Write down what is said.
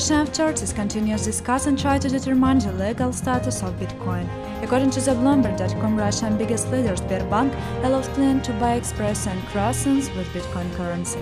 Russian authorities continue to discuss and try to determine the legal status of Bitcoin. According to the Bloomberg.com, Russian biggest leader Sberbank allowed clients to buy express and croissants with Bitcoin currency.